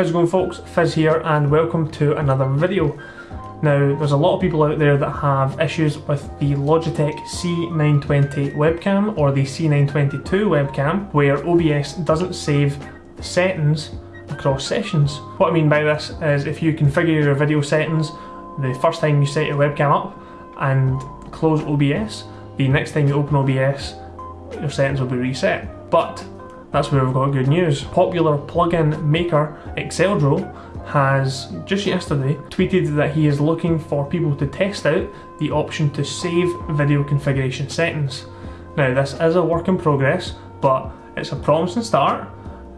How's it going folks? Fizz here and welcome to another video. Now there's a lot of people out there that have issues with the Logitech C920 webcam or the C922 webcam where OBS doesn't save settings across sessions. What I mean by this is if you configure your video settings the first time you set your webcam up and close OBS, the next time you open OBS your settings will be reset. But that's where we've got good news. Popular plugin maker Exeldro has just yesterday tweeted that he is looking for people to test out the option to save video configuration settings. Now this is a work in progress but it's a promising start.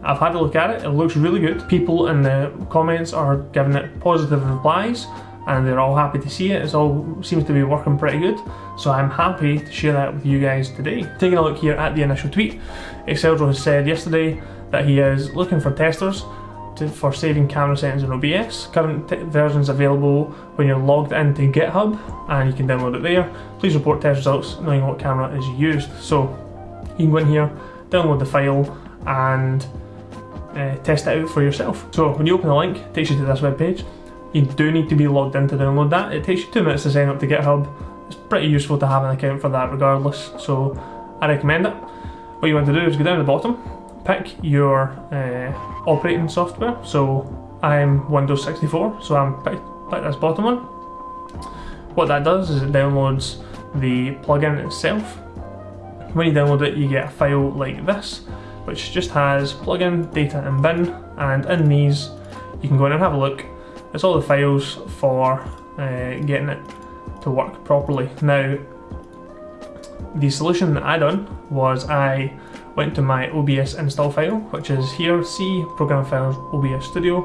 I've had a look at it, it looks really good. People in the comments are giving it positive replies and they're all happy to see it. It all seems to be working pretty good. So I'm happy to share that with you guys today. Taking a look here at the initial tweet, Exeldro has said yesterday that he is looking for testers to, for saving camera settings in OBS. Current versions available when you're logged into GitHub and you can download it there. Please report test results knowing what camera is used. So you can go in here, download the file and uh, test it out for yourself. So when you open the link, it takes you to this web page you do need to be logged in to download that. It takes you two minutes to sign up to GitHub. It's pretty useful to have an account for that regardless, so I recommend it. What you want to do is go down to the bottom, pick your uh, operating software. So I'm Windows 64, so I'm pick, pick this bottom one. What that does is it downloads the plugin itself. When you download it, you get a file like this, which just has plugin, data and bin, and in these you can go in and have a look it's all the files for uh, getting it to work properly. Now, the solution that I done was I went to my OBS install file, which is here, C, Program Files, OBS Studio,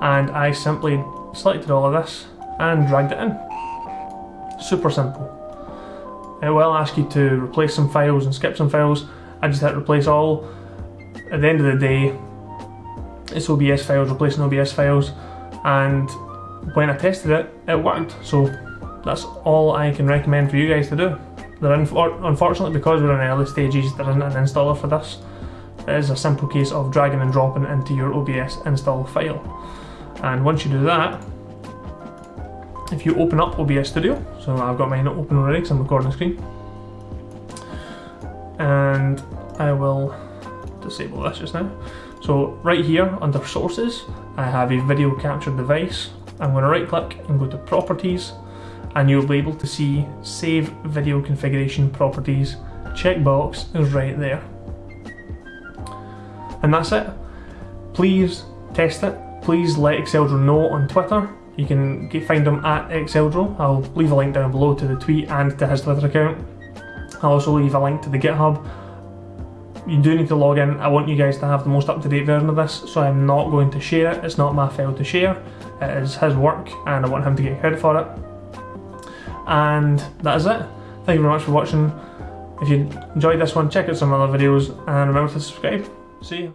and I simply selected all of this and dragged it in. Super simple. It will ask you to replace some files and skip some files. I just hit replace all. At the end of the day, it's OBS files replacing OBS files and when I tested it, it worked. So that's all I can recommend for you guys to do. unfortunately, because we're in early stages, there isn't an installer for this. It is a simple case of dragging and dropping into your OBS install file. And once you do that, if you open up OBS Studio, so I've got mine open already because I'm recording the screen, and I will disable this just now. So right here under sources, I have a video capture device. I'm going to right click and go to properties and you'll be able to see save video configuration properties checkbox is right there. And that's it. Please test it. Please let Exeldro know on Twitter. You can get, find him at Exeldro. I'll leave a link down below to the tweet and to his Twitter account. I'll also leave a link to the GitHub you do need to log in. I want you guys to have the most up-to-date version of this, so I'm not going to share it. It's not my file to share. It is his work, and I want him to get credit for it. And that is it. Thank you very much for watching. If you enjoyed this one, check out some other videos, and remember to subscribe. See you.